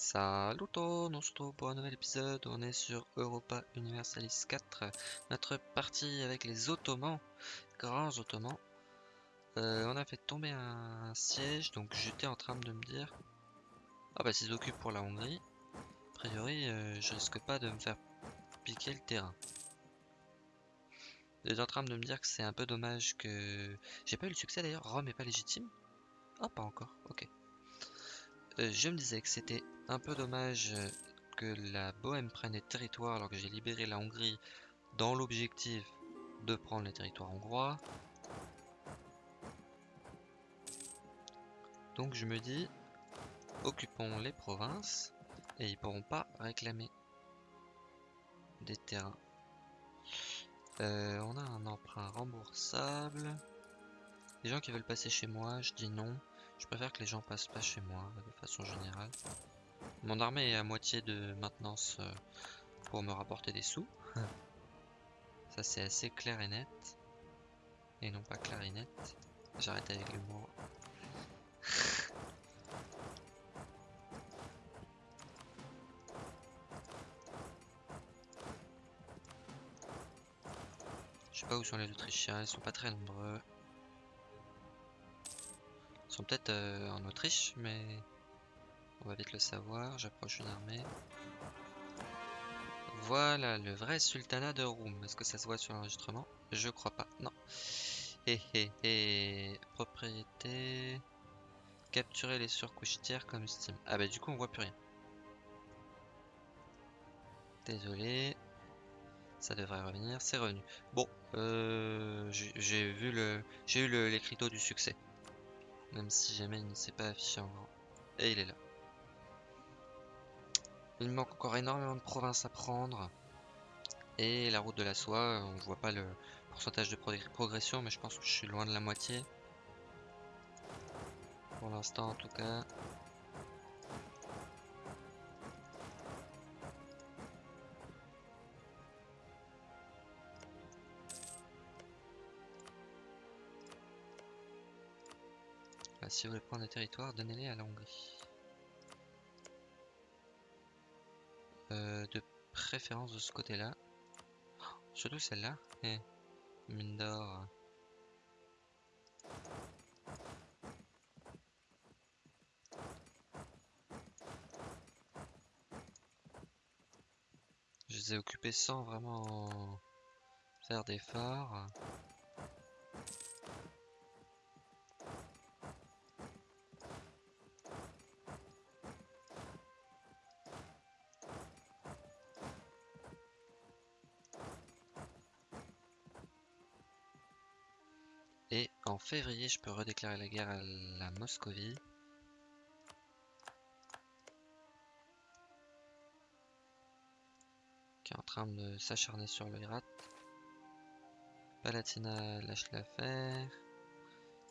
Salut tout, on se retrouve pour un nouvel épisode, on est sur Europa Universalis 4, notre partie avec les Ottomans, grands Ottomans. Euh, on a fait tomber un siège, donc j'étais en train de me dire, ah bah s'ils occupent pour la Hongrie, a priori euh, je risque pas de me faire piquer le terrain. J'étais en train de me dire que c'est un peu dommage que... J'ai pas eu le succès d'ailleurs, Rome est pas légitime? Ah pas encore, ok. Euh, je me disais que c'était un peu dommage euh, que la Bohème prenne les territoires alors que j'ai libéré la Hongrie dans l'objectif de prendre les territoires hongrois. Donc je me dis, occupons les provinces et ils pourront pas réclamer des terrains. Euh, on a un emprunt remboursable. Les gens qui veulent passer chez moi, je dis non. Je préfère que les gens passent pas chez moi, de façon générale. Mon armée est à moitié de maintenance euh, pour me rapporter des sous. Ça c'est assez clair et net. Et non pas clarinette. J'arrête avec l'humour. Je sais pas où sont les Autrichiens, ils sont pas très nombreux sont peut-être euh, en Autriche, mais on va vite le savoir. J'approche une armée. Voilà, le vrai sultanat de Roum. Est-ce que ça se voit sur l'enregistrement? Je crois pas, non. Hé hé hé, propriété... Capturer les surcouches tiers comme Steam. Ah bah du coup on voit plus rien. Désolé. Ça devrait revenir, c'est revenu. Bon, euh, j'ai vu le, j'ai eu l'écriteau du succès. Même si jamais il ne s'est pas affiché en grand. Et il est là. Il manque encore énormément de provinces à prendre. Et la route de la soie, on voit pas le pourcentage de progression, mais je pense que je suis loin de la moitié. Pour l'instant en tout cas. Si vous voulez prendre des territoires, donnez-les à la. Euh, de préférence de ce côté-là. surtout celle-là. Eh, mine d'or. Je les ai occupés sans vraiment faire d'efforts. Février, je peux redéclarer la guerre à la Moscovie. Qui est en train de s'acharner sur le Irak. Palatina lâche l'affaire.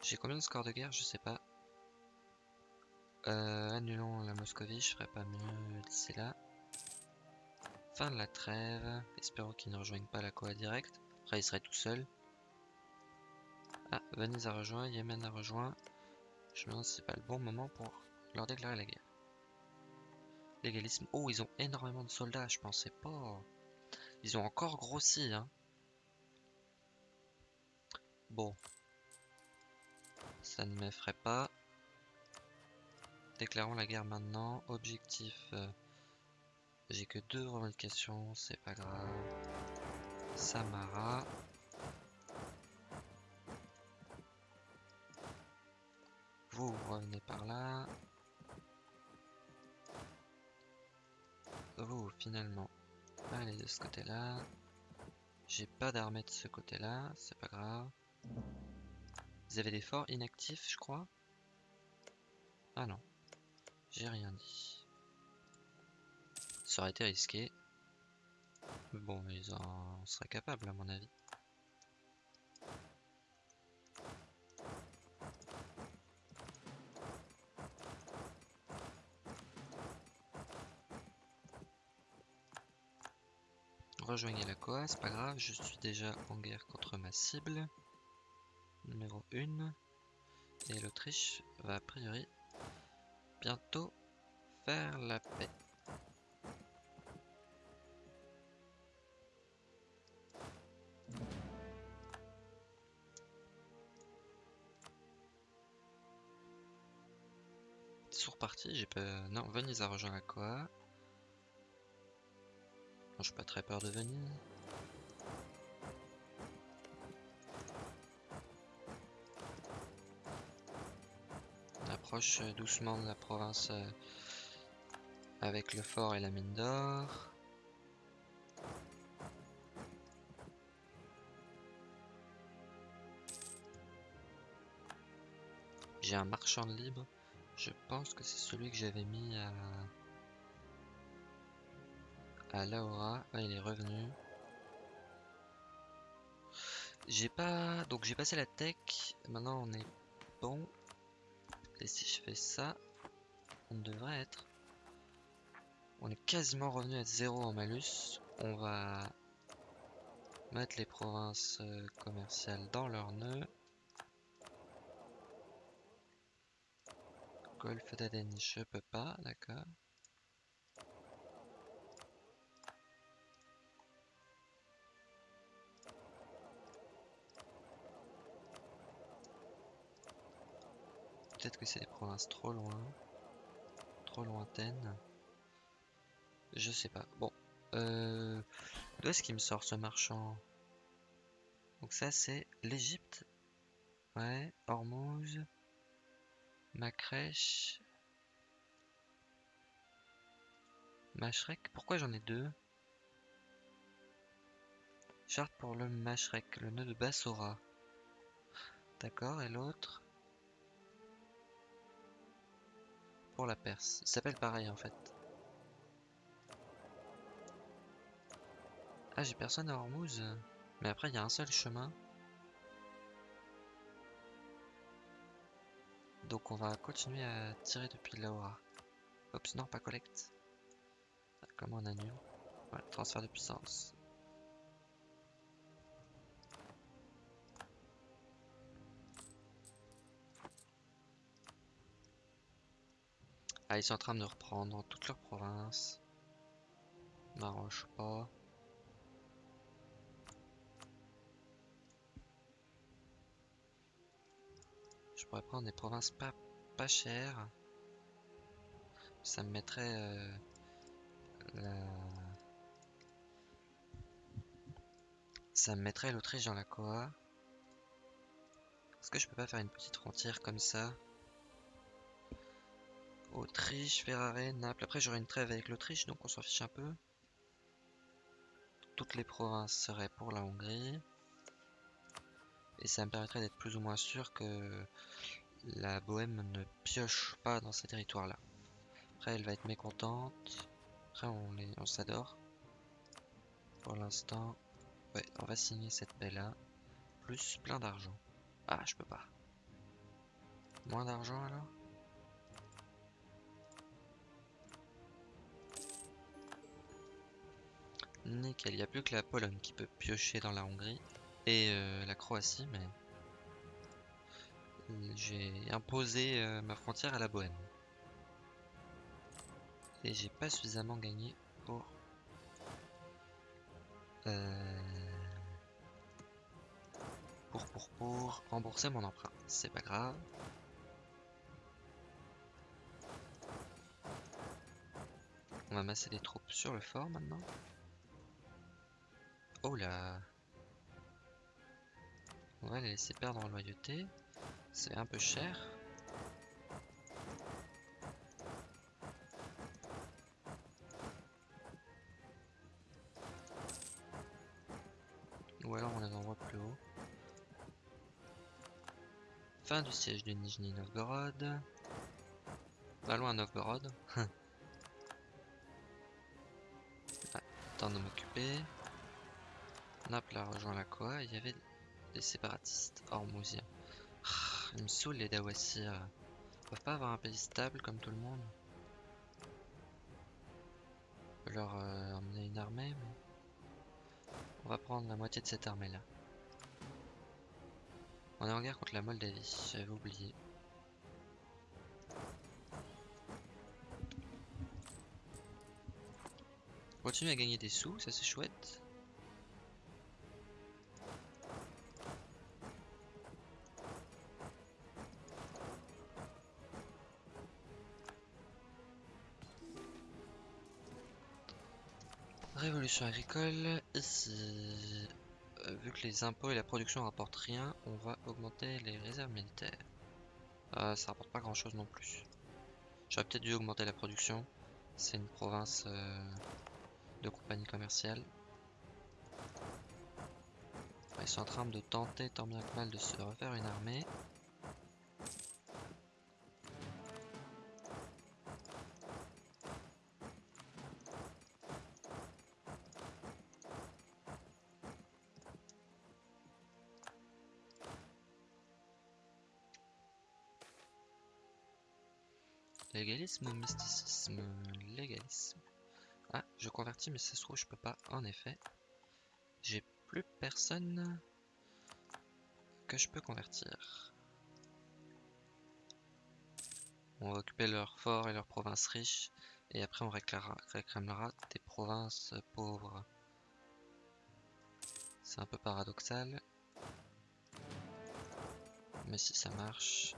J'ai combien de scores de guerre? Je sais pas. Euh, annulons la Moscovie, je ferai pas mieux d'ici là. Fin de la trêve. Espérons qu'il ne rejoigne pas la Coa direct. Après, il serait tout seul. Ah, Venise a rejoint, Yémen a rejoint. Je me demande si c'est pas le bon moment pour leur déclarer la guerre. Légalisme. Oh, ils ont énormément de soldats, je pensais pas. Ils ont encore grossi, hein. Bon. Ça ne m'effraie pas. Déclarons la guerre maintenant. Objectif. Euh, j'ai que deux revendications, c'est pas grave. Samara. Vous revenez par là. Vous, finalement, allez de ce côté-là. J'ai pas d'armée de ce côté-là, c'est pas grave. Vous avez des forts inactifs, je crois? Ah non, j'ai rien dit. Ça aurait été risqué. Bon, ils en seraient capables à mon avis. Rejoignez la COA, c'est pas grave, je suis déjà en guerre contre ma cible. Numéro 1. Et l'Autriche va a priori bientôt faire la paix. Sous reparti, j'ai pas... Non, Venise a rejoint la Coa. Je suis pas très peur de Venise. On approche euh, doucement de la province euh, avec le fort et la mine d'or. J'ai un marchand libre. Je pense que c'est celui que j'avais mis à... À Laura. Ouais, il est revenu. J'ai pas... Donc j'ai passé la tech. Maintenant on est bon. Et si je fais ça, on devrait être... On est quasiment revenu à zéro en malus. On va mettre les provinces euh, commerciales dans leur nœud. Golfe d'Aden, je peux pas, d'accord. Peut-être que c'est des provinces trop loin. Trop lointaines. Je sais pas. Bon. Euh, D'où est-ce qu'il me sort ce marchand? Donc ça c'est l'Egypte. Ouais. Hormuz. Macrèche. Mashrek. Pourquoi j'en ai deux? Charte pour le Mashrek, le nœud de Bassora. D'accord, et l'autre? Pour la Perse. Il s'appelle pareil en fait. Ah, j'ai personne à Hormuz. Mais après, il y a un seul chemin. Donc on va continuer à tirer depuis Laura. Oups, non, pas collecte. Comment on annule Voilà, transfert de puissance. Ah, ils sont en train de reprendre toute leur province. M'arrange pas. Je pourrais prendre des provinces pas, pas chères. Ça me mettrait euh. Ça me mettrait l'Autriche dans la Coa. Est-ce que je peux pas faire une petite frontière comme ça? Autriche, Ferrare, Naples. Après, j'aurai une trêve avec l'Autriche, donc on s'en fiche un peu. Toutes les provinces seraient pour la Hongrie. Et ça me permettrait d'être plus ou moins sûr que la Bohème ne pioche pas dans ces territoires-là. Après, elle va être mécontente. Après, on, on s'adore. Pour l'instant, ouais, on va signer cette paix-là. Plus plein d'argent. Ah, je peux pas. Moins d'argent alors? Nickel, il n'y a plus que la Pologne qui peut piocher dans la Hongrie et euh, la Croatie, mais j'ai imposé euh, ma frontière à la Bohème. Et j'ai pas suffisamment gagné pour euh, pour pour pour rembourser mon emprunt. C'est pas grave. On va masser des troupes sur le fort maintenant. Oh là On va les laisser perdre en loyauté. C'est un peu cher. Ou alors on les envoie plus haut. Fin du siège de Nijni Novgorod. Pas loin Novgorod. ah, temps de m'occuper. Naples a rejoint la Koa, il y avait des séparatistes hormousiens. Ah, ils me saoulent les Dawassir. Ils peuvent pas avoir un pays stable comme tout le monde. On peut leur euh, emmener une armée, mais... On va prendre la moitié de cette armée là. On est en guerre contre la Moldavie, j'avais oublié. continue à gagner des sous, ça c'est chouette. Agricole, ici, euh, vu que les impôts et la production rapportent rien, on va augmenter les réserves militaires. Euh, ça rapporte pas grand chose non plus. J'aurais peut-être dû augmenter la production. C'est une province euh, de compagnie commerciale. Ils sont en train de tenter tant bien que mal de se refaire une armée. Légalisme ou mysticisme Légalisme. Ah, je convertis, mais ça se trouve, je peux pas, en effet. J'ai plus personne que je peux convertir. On va occuper leurs forts et leurs provinces riches, et après on réclamera des provinces pauvres. C'est un peu paradoxal, mais si ça marche,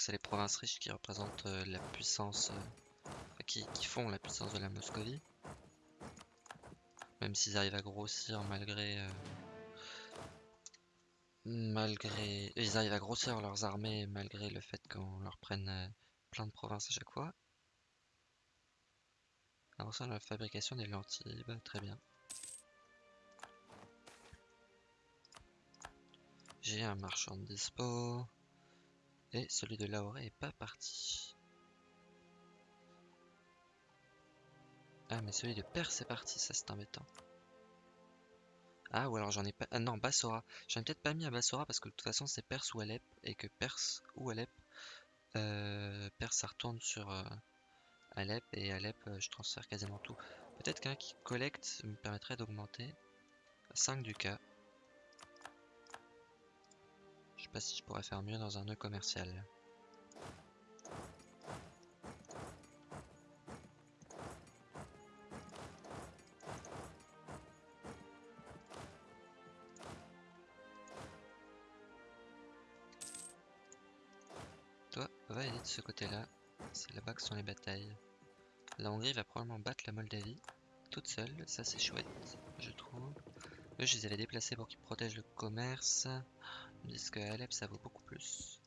Donc c'est les provinces riches qui représentent euh, la puissance, euh, qui, font la puissance de la Moscovie. Même s'ils arrivent à grossir malgré... Euh, malgré... Ils arrivent à grossir leurs armées malgré le fait qu'on leur prenne plein de provinces à chaque fois. Avançons dans la fabrication des lentilles, bah, très bien. J'ai un marchand de dispo. Et celui de Laoré est pas parti. Ah mais celui de Perse est parti, ça c'est embêtant. Ah ou alors j'en ai pas... Ah non, Bassora. J'en ai peut-être pas mis à Bassora parce que de toute façon c'est Perse ou Alep. Et que Perse ou Alep... Euh, Perse ça retourne sur euh, Alep et Alep euh, je transfère quasiment tout. Peut-être qu'un qui collecte me permettrait d'augmenter 5 du cas. Pas si je pourrais faire mieux dans un nœud commercial. Toi, va aider de ce côté-là. C'est là-bas que sont les batailles. La Hongrie va probablement battre la Moldavie toute seule. Ça, c'est chouette, je trouve. Eux, je les avais déplacés pour qu'ils protègent le commerce. Disent qu'à Alep, ça vaut beaucoup plus?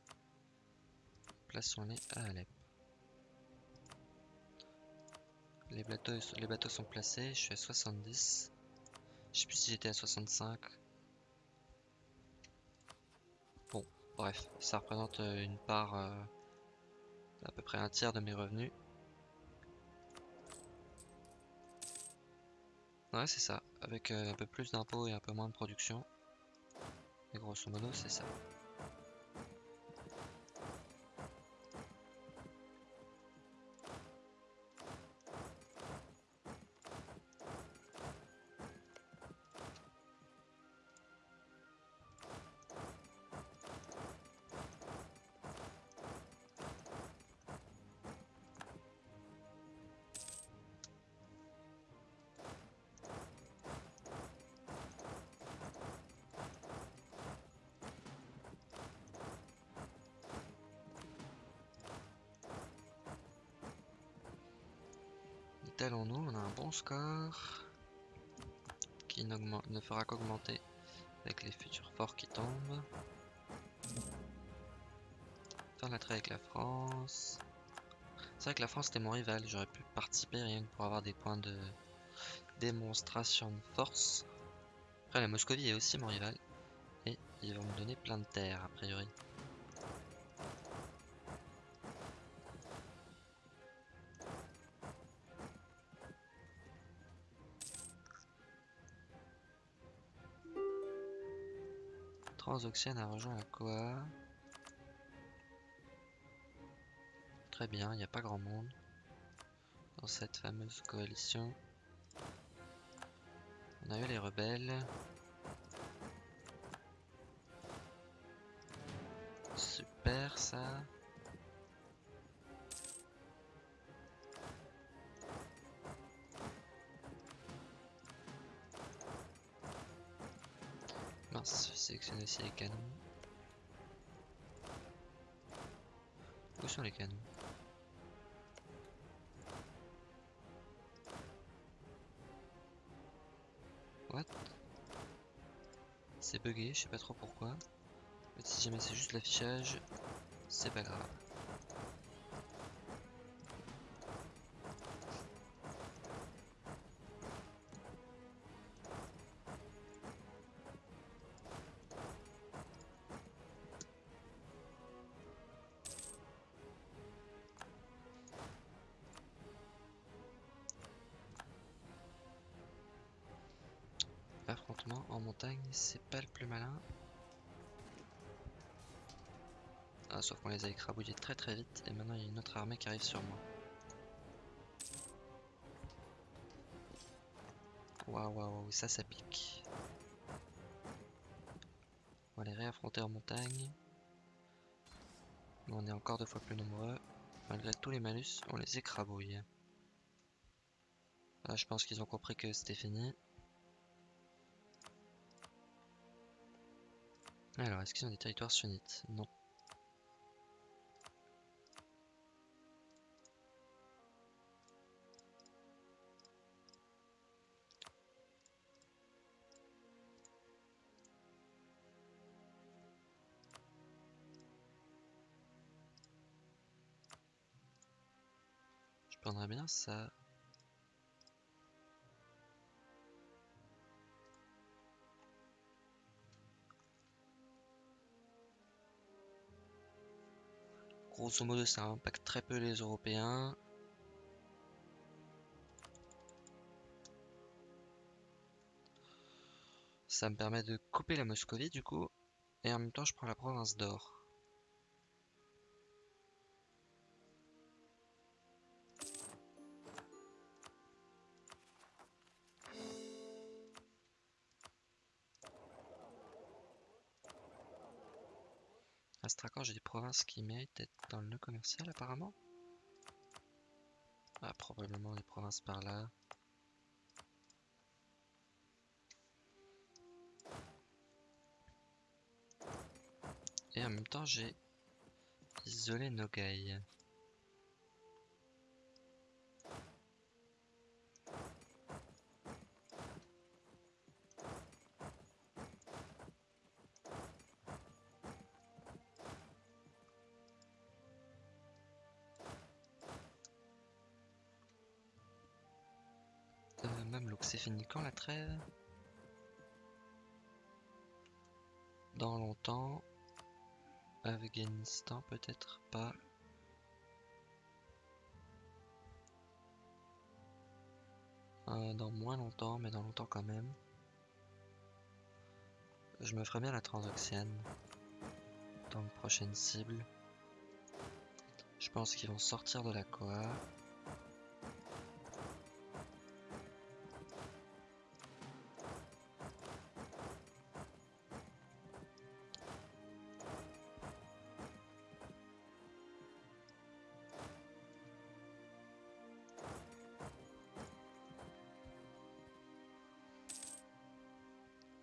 Plaçons-les à Alep. Les bateaux, les bateaux sont placés, je suis à 70. Je sais plus si j'étais à 65. Bon, bref, ça représente euh, une part euh, à peu près un tiers de mes revenus. Ouais, c'est ça. Avec euh, un peu plus d'impôts et un peu moins de production. Et grosso modo, c'est ça. On a un bon score qui ne fera qu'augmenter avec les futurs forts qui tombent. Faire la avec la France. C'est vrai que la France était mon rival, j'aurais pu participer rien que pour avoir des points de démonstration de force. Après la Moscovie est aussi mon rival. Et ils vont me donner plein de terres a priori. Transoxiane a rejoint la Koa. Très bien, il n'y a pas grand monde dans cette fameuse coalition. On a eu les rebelles. Super ça. Sélectionner aussi les canons. Où sont les canons? What? C'est bugué, je sais pas trop pourquoi. si jamais c'est juste l'affichage, c'est pas grave. C'est pas le plus malin. Ah, sauf qu'on les a écrabouillés très très vite et maintenant il y a une autre armée qui arrive sur moi. Waouh, waouh, ça, ça pique. On va les réaffronter en montagne. on est encore deux fois plus nombreux. Malgré tous les malus, on les écrabouille. Là, je pense qu'ils ont compris que c'était fini. Alors, est-ce qu'ils ont des territoires sunnites? Non. Je prendrais bien ça. Grosso modo, ça impacte très peu les Européens. Ça me permet de couper la Moscovie du coup. Et en même temps, je prends la province d'Or. J'ai des provinces qui méritent d'être dans le nœud commercial apparemment. Ah, probablement des provinces par là. Et en même temps, j'ai isolé Nogai. C'est fini quand la trêve? Dans longtemps. Afghanistan peut-être pas. Euh, dans moins longtemps, mais dans longtemps quand même. Je me ferai bien la transoxiane dans la prochaine cible. Je pense qu'ils vont sortir de la Koa.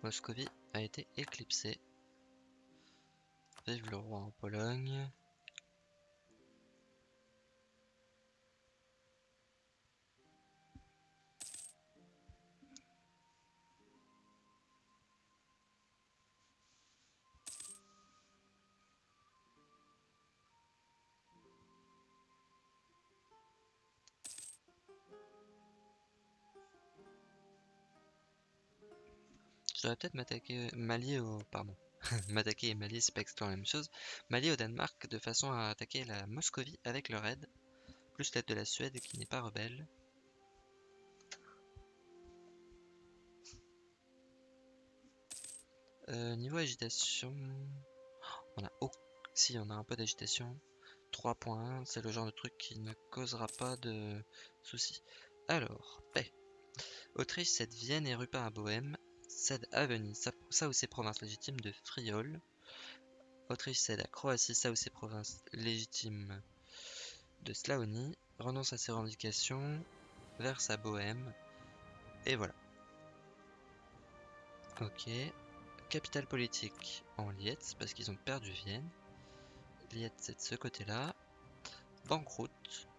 Moscovie a été éclipsée. Vive le roi en Pologne. Peut-être m'attaquer, au, pardon, m'attaquer et m'allier, c'est pas exactement la même chose, au Danemark de façon à attaquer la Moscovie avec leur aide, plus l'aide de la Suède qui n'est pas rebelle. Euh, niveau agitation, on a, oh, si on a un peu d'agitation, 3.1, c'est le genre de truc qui ne causera pas de soucis. Alors, paix. Autriche cède Vienne et Rupin à Bohème, cède à Venise, ça, ou ses provinces légitimes de Friol, Autriche cède à Croatie ça ou ses provinces légitimes de Slaonie, renonce à ses revendications, verse à Bohème, et voilà. Ok. Capitale politique en Lietz, parce qu'ils ont perdu Vienne. Lietz, c'est de ce côté-là. Banqueroute.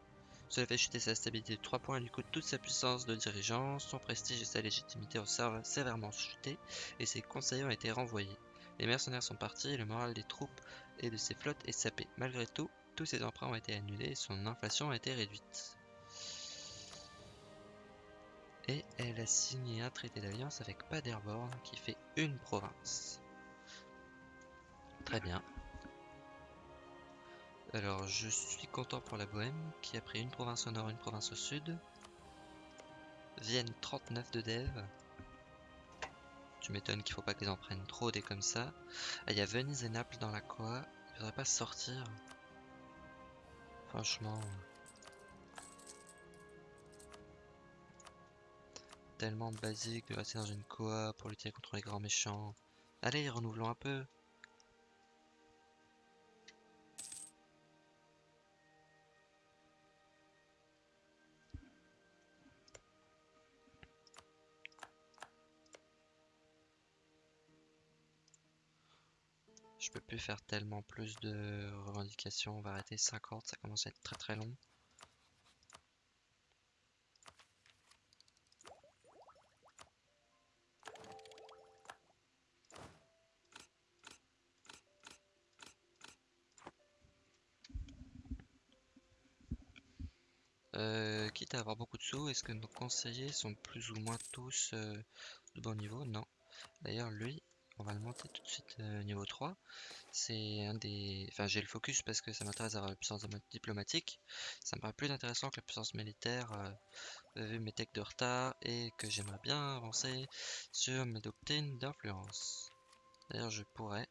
Cela fait chuter sa stabilité de 3 points et lui coûte toute sa puissance de dirigeant. Son prestige et sa légitimité ont sévèrement chuté et ses conseillers ont été renvoyés. Les mercenaires sont partis et le moral des troupes et de ses flottes est sapé. Malgré tout, tous ses emprunts ont été annulés et son inflation a été réduite. Et elle a signé un traité d'alliance avec Paderborn qui fait une province. Très bien. Alors je suis content pour la Bohème qui a pris une province au nord, une province au sud. Vienne 39 de Dev. Tu m'étonnes qu'il faut pas qu'ils en prennent trop des comme ça. Ah, il y a Venise et Naples dans la Coa. Il faudrait pas sortir. Franchement. tellement basique de rester dans une coa pour lutter contre les grands méchants. Allez, renouvelons un peu. Je peux plus faire tellement plus de revendications, on va arrêter 50, ça commence à être très très long. Euh, quitte à avoir beaucoup de sous, est-ce que nos conseillers sont plus ou moins tous euh, de bon niveau? Non. D'ailleurs, lui, on va le monter tout de suite euh, niveau 3. C'est un des... Enfin, j'ai le focus parce que ça m'intéresse d'avoir la puissance diplomatique. Ça me paraît plus intéressant que la puissance militaire, vu mes techs de retard, et que j'aimerais bien avancer sur mes doctrines d'influence. D'ailleurs, je pourrais.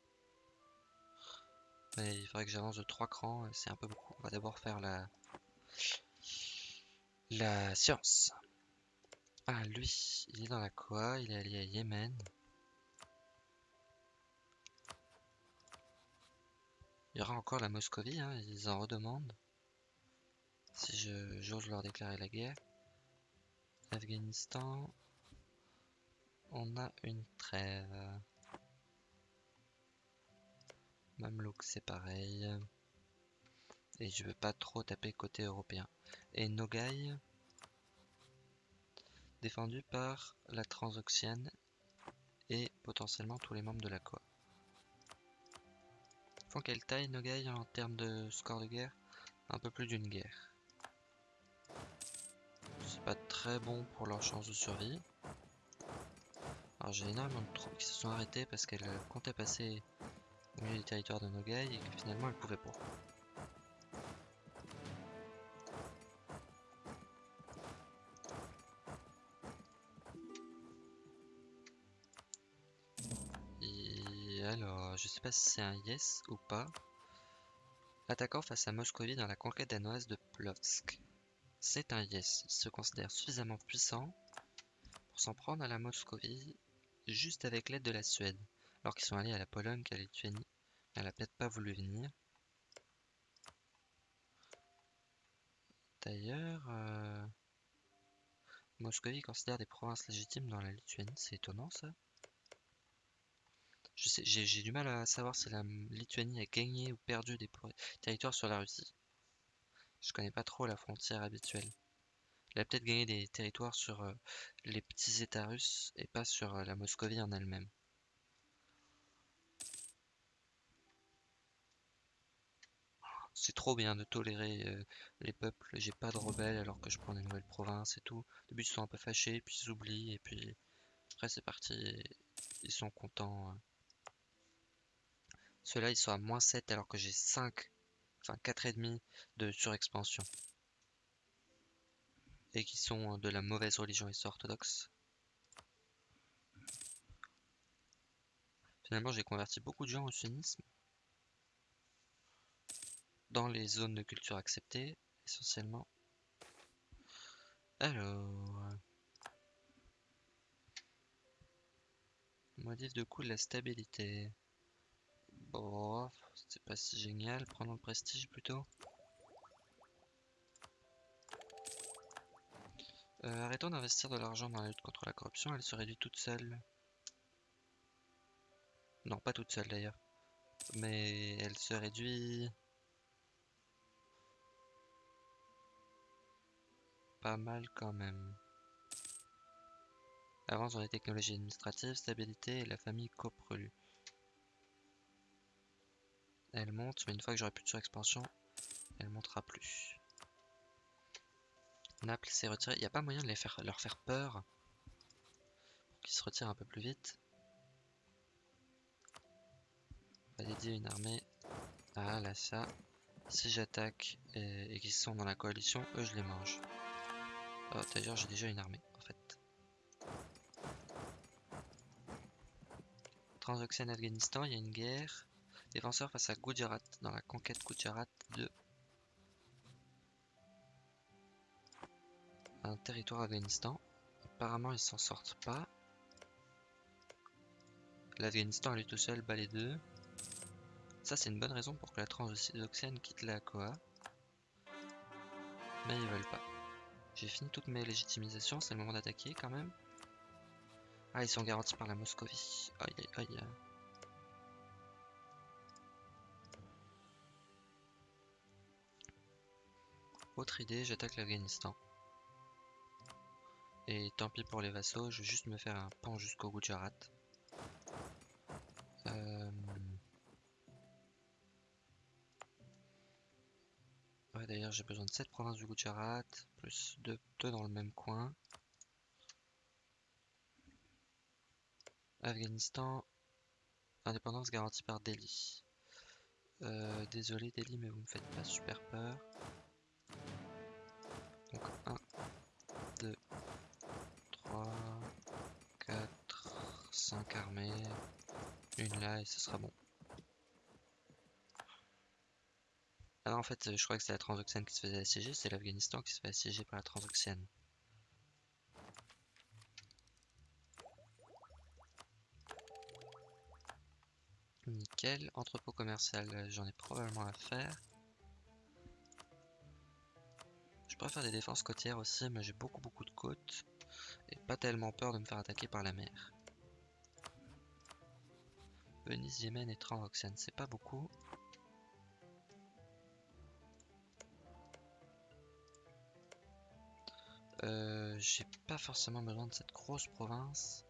Mais il faudrait que j'avance de 3 crans, c'est un peu beaucoup. On va d'abord faire la la science. Ah, lui, il est dans la quoi? Il est allié à Yémen. Il y aura encore la Moscovie, hein, ils en redemandent. Si je j'ose leur déclarer la guerre. Afghanistan. On a une trêve. Mamelouk, c'est pareil. Et je veux pas trop taper côté européen et Nogai, défendu par la Transoxiane et potentiellement tous les membres de la COA. Quelle taille Nogai en termes de score de guerre Un peu plus d'une guerre. C'est pas très bon pour leur chance de survie. Alors j'ai énormément de troupes qui se sont arrêtées parce qu'elles comptaient passer au milieu du territoire de Nogai et que finalement elles pouvaient pas. Sais pas si c'est un yes ou pas. Attaquant face à Moscovie dans la conquête danoise de Plovsk. C'est un yes. Il se considère suffisamment puissant pour s'en prendre à la Moscovie juste avec l'aide de la Suède, alors qu'ils sont allés à la Pologne qu'à la Lituanie. Elle a peut-être pas voulu venir. D'ailleurs, euh, Moscovie considère des provinces légitimes dans la Lituanie. C'est étonnant ça. J'ai du mal à savoir si la Lituanie a gagné ou perdu des territoires sur la Russie. Je connais pas trop la frontière habituelle. Elle a peut-être gagné des territoires sur euh, les petits états russes et pas sur euh, la Moscovie en elle-même. C'est trop bien de tolérer euh, les peuples. J'ai pas de rebelles alors que je prends des nouvelles provinces et tout. Au début ils sont un peu fâchés, puis ils oublient et puis après c'est parti. Ils sont contents. Ceux-là, ils sont à moins 7 alors que j'ai 5, enfin 4,5 de surexpansion. Et qui sont de la mauvaise religion et orthodoxe. Finalement, j'ai converti beaucoup de gens au sunnisme. Dans les zones de culture acceptées, essentiellement. Alors... Modif de coût de la stabilité. Bon, c'est pas si génial. Prenons le prestige plutôt. Euh, arrêtons d'investir de l'argent dans la lutte contre la corruption, elle se réduit toute seule. Non, pas toute seule d'ailleurs. Mais elle se réduit... Pas mal quand même. Avance dans les technologies administratives, stabilité et la famille coprelu. Elle monte, mais une fois que j'aurai plus de surexpansion, elle montera plus. Naples s'est retiré. Il n'y a pas moyen de les faire, leur faire peur pour qu'ils se retirent un peu plus vite. On va dédier une armée à là ça. Si j'attaque et, qu'ils sont dans la coalition, eux je les mange. Oh, d'ailleurs j'ai déjà une armée en fait. Transoxiane Afghanistan, il y a une guerre. Défenseur face à Gujarat dans la conquête Gujarat de un territoire Afghanistan. Apparemment, ils s'en sortent pas. L'Afghanistan, lui tout seul, bat les deux. Ça, c'est une bonne raison pour que la transoxiane quitte la COA. Mais ils veulent pas. J'ai fini toutes mes légitimisations, c'est le moment d'attaquer quand même. Ah, ils sont garantis par la Moscovie. Aïe aïe aïe. Autre idée, j'attaque l'Afghanistan. Et tant pis pour les vassaux, je vais juste me faire un pan jusqu'au Gujarat. Euh... D'ailleurs, j'ai besoin de 7 provinces du Gujarat, plus 2, dans le même coin. Afghanistan, indépendance garantie par Delhi. Euh, désolé Delhi, mais vous me faites pas super peur. Donc 1, 2, 3, 4, 5 armées, une là et ce sera bon. Ah en fait, je crois que c'est la Transoxiane qui se faisait assiéger, c'est l'Afghanistan qui se fait assiéger par la Transoxiane. Nickel, entrepôt commercial, j'en ai probablement à faire. Pourrais faire des défenses côtières aussi, mais j'ai beaucoup beaucoup de côtes. Et pas tellement peur de me faire attaquer par la mer. Venise, Yémen et Transoxiane, c'est pas beaucoup. Euh, j'ai pas forcément besoin de cette grosse province.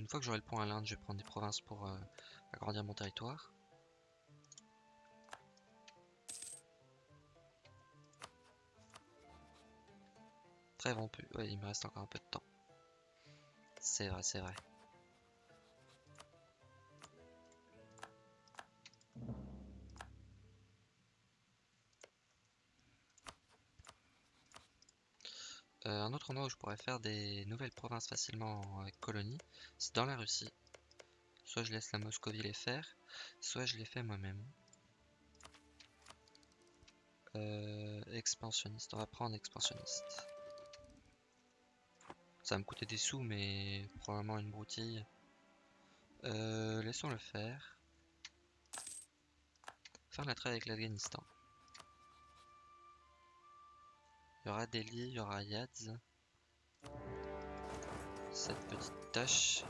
Une fois que j'aurai le point à l'Inde, je vais prendre des provinces pour euh, agrandir mon territoire. Très rompu. Ouais, il me reste encore un peu de temps. C'est vrai, c'est vrai. Où je pourrais faire des nouvelles provinces facilement avec colonies, c'est dans la Russie. Soit je laisse la Moscovie les faire, soit je les fais moi-même. Euh, expansionniste, on va prendre expansionniste. Ça va me coûter des sous, mais probablement une broutille. Euh, laissons le faire. Faire la trêve avec l'Afghanistan. Il y aura Delhi, il y aura Yadz. Cette petite tâche.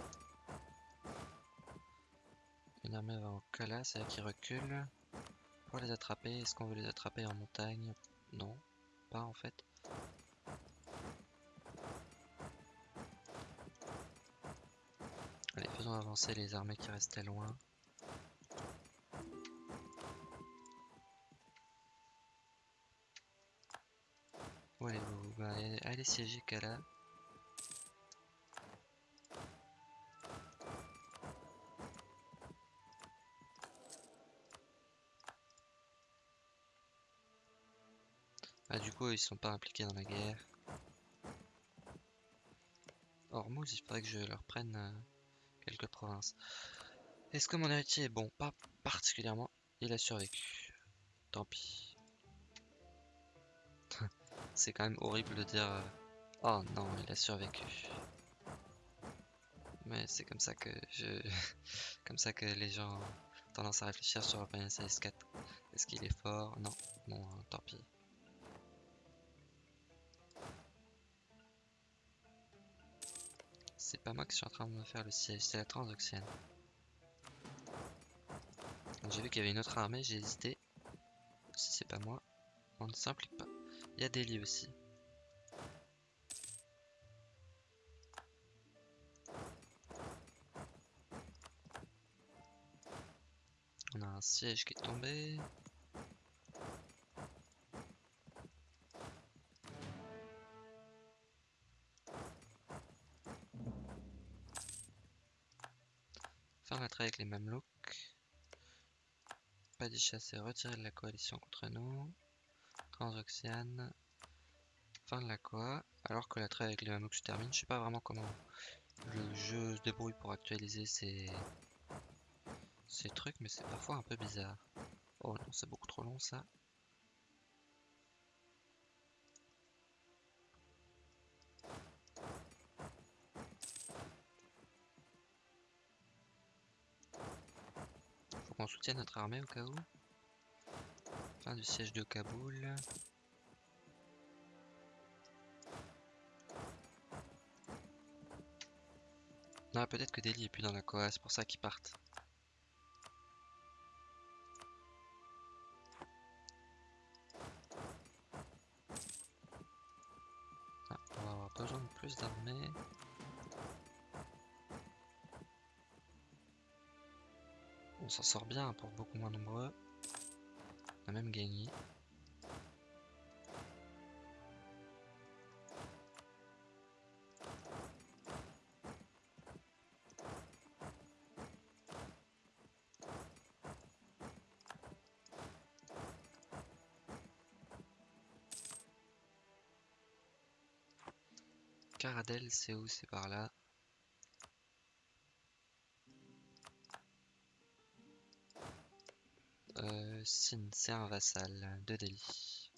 Une armée va en Kala, c'est là qui recule. Pour les attraper, est-ce qu'on veut les attraper en montagne? Non, pas en fait. Allez, faisons avancer les armées qui restaient loin. Où allez-vous? Bah, Allez siéger Kala. Ah du coup ils sont pas impliqués dans la guerre. Hormuz, il faudrait que je leur prenne euh, quelques provinces. Est-ce que mon héritier est bon? Pas particulièrement. Il a survécu. Tant pis. C'est quand même horrible de dire euh, Oh non, il a survécu. Mais c'est comme ça que comme ça que les gens ont tendance à réfléchir sur Open ss 4. Est-ce qu'il est fort? Non. Bon, tant pis. C'est pas moi qui suis en train de me faire le siège, c'est la transoxiane. J'ai vu qu'il y avait une autre armée, j'ai hésité. Si c'est pas moi, on ne s'implique pas. Il y a des lits aussi. On a un siège qui est tombé. Faire la traite avec les mamelouks. Pas d'y chasser, retirer de la coalition contre nous. Transoxiane. Fin de la quoi. Alors que la traite avec les mamelouks se termine. Je sais pas vraiment comment le jeu se débrouille pour actualiser ces, ces trucs, mais c'est parfois un peu bizarre. Oh non, c'est beaucoup trop long ça. Soutienne notre armée au cas où. Fin du siège de Kaboul. Non, peut-être que Delhi est plus dans la Koa, c'est pour ça qu'ils partent. Ah, on va avoir besoin de plus d'armées. S'en sort bien pour beaucoup moins nombreux. On a même gagné. Caradel, c'est où? C'est par là. Sin, c'est un vassal de Delhi.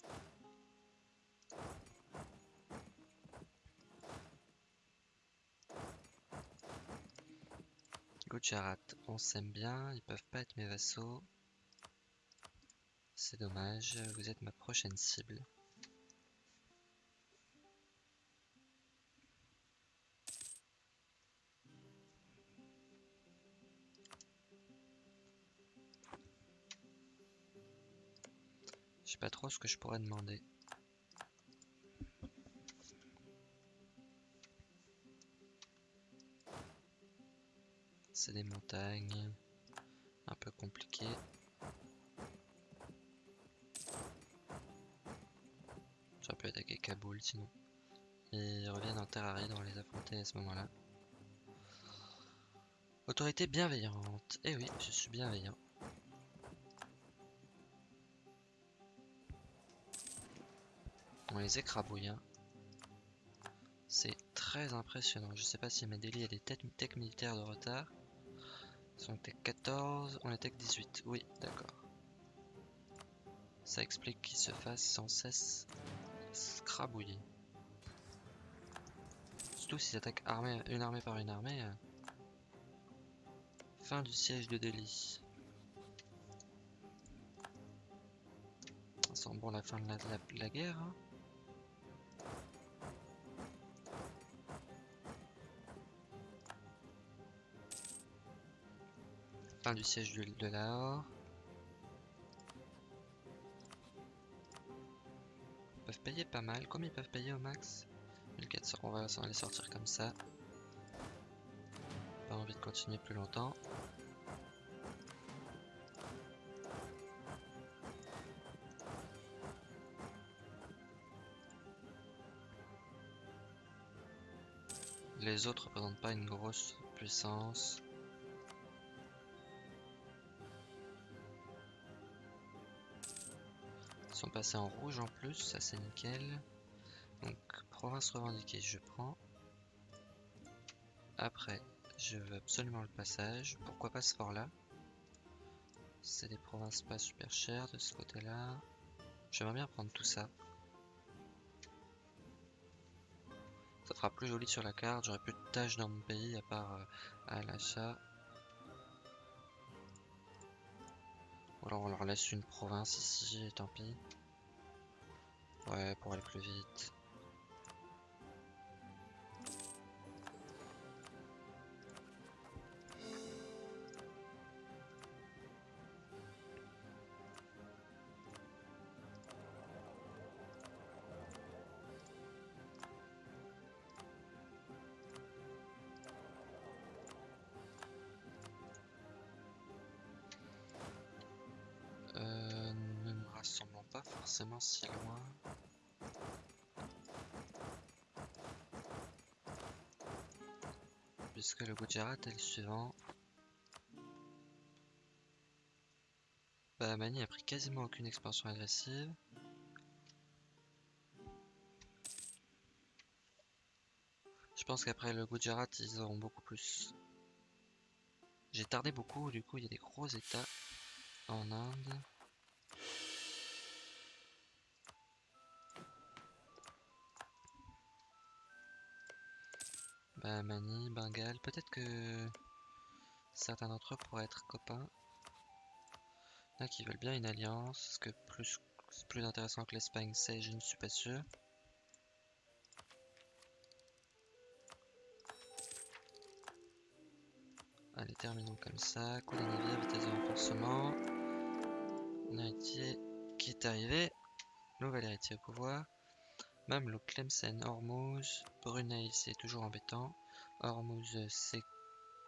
Gujarat, on s'aime bien, ils peuvent pas être mes vassaux. C'est dommage, vous êtes ma prochaine cible. Ce que je pourrais demander. C'est des montagnes. Un peu compliqué. J'aurais pu attaquer Kaboul sinon. Ils reviennent en Terrarie, on va les affronter à ce moment-là. Autorité bienveillante. Eh oui, je suis bienveillant. On les écrabouille. Hein. C'est très impressionnant. Je sais pas si mes délits a des tech militaires de retard. Ils sont tech 14, on est tech 18. Oui, d'accord. Ça explique qu'ils se fassent sans cesse scrabouiller. Surtout s'ils attaquent une armée par une armée. Euh. Fin du siège de Delhi. Ça sent bon la fin de la, guerre. Hein. Du siège de, de Lahore. Ils peuvent payer pas mal. Combien ils peuvent payer au max 1400. On va les sortir comme ça. Pas envie de continuer plus longtemps. Les autres représentent pas une grosse puissance. Sont en rouge en plus, ça c'est nickel. Donc, province revendiquée, je prends. Après, je veux absolument le passage. Pourquoi pas ce fort là C'est des provinces pas super chères de ce côté-là. J'aimerais bien prendre tout ça. Ça fera plus joli sur la carte, j'aurai plus de tâches dans mon pays à part euh, à l'achat. Ou alors on leur laisse une province ici, tant pis. Ouais, pour aller plus vite. Si loin. Puisque le Gujarat est le suivant. Bahamani a pris quasiment aucune expansion agressive. Je pense qu'après le Gujarat, ils auront beaucoup plus. J'ai tardé beaucoup, du coup il y a des gros états en Inde. Bahamani, Bengale, peut-être que certains d'entre eux pourraient être copains. Il y en a qui veulent bien une alliance, est-ce que plus, c'est plus intéressant que l'Espagne? C'est, je ne suis pas sûr. Allez, terminons comme ça. Coup des navires, vitesse de renforcement. Un héritier qui est arrivé. Nouvel héritier au pouvoir. Mamelouk, Tlemcen, Hormuz. Brunei, c'est toujours embêtant. Hormuz, c'est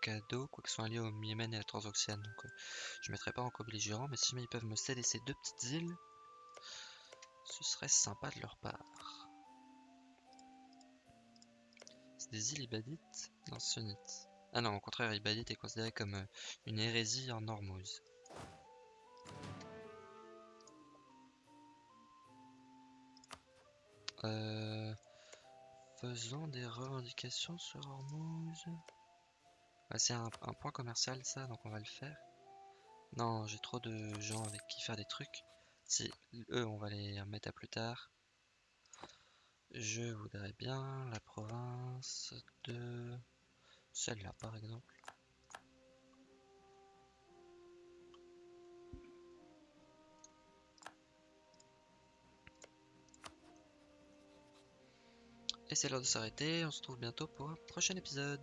cadeau. Quoi qu'ils soient alliés au Yémen et à la Transoxiane. Donc, euh, je ne mettrai pas en co-belligérant. Mais si mais ils peuvent me céder ces deux petites îles, ce serait sympa de leur part. C'est des îles ibadites Non, sunnites. Ah non, au contraire, Ibadite est considéré comme euh, une hérésie en Hormuz. Euh, faisons des revendications sur Hormuz. Ah, c'est un, point commercial ça, donc on va le faire. Non, j'ai trop de gens avec qui faire des trucs. Si, eux, on va les remettre à plus tard. Je voudrais bien la province de... Celle-là, par exemple. Et c'est l'heure de s'arrêter. On se retrouve bientôt pour un prochain épisode.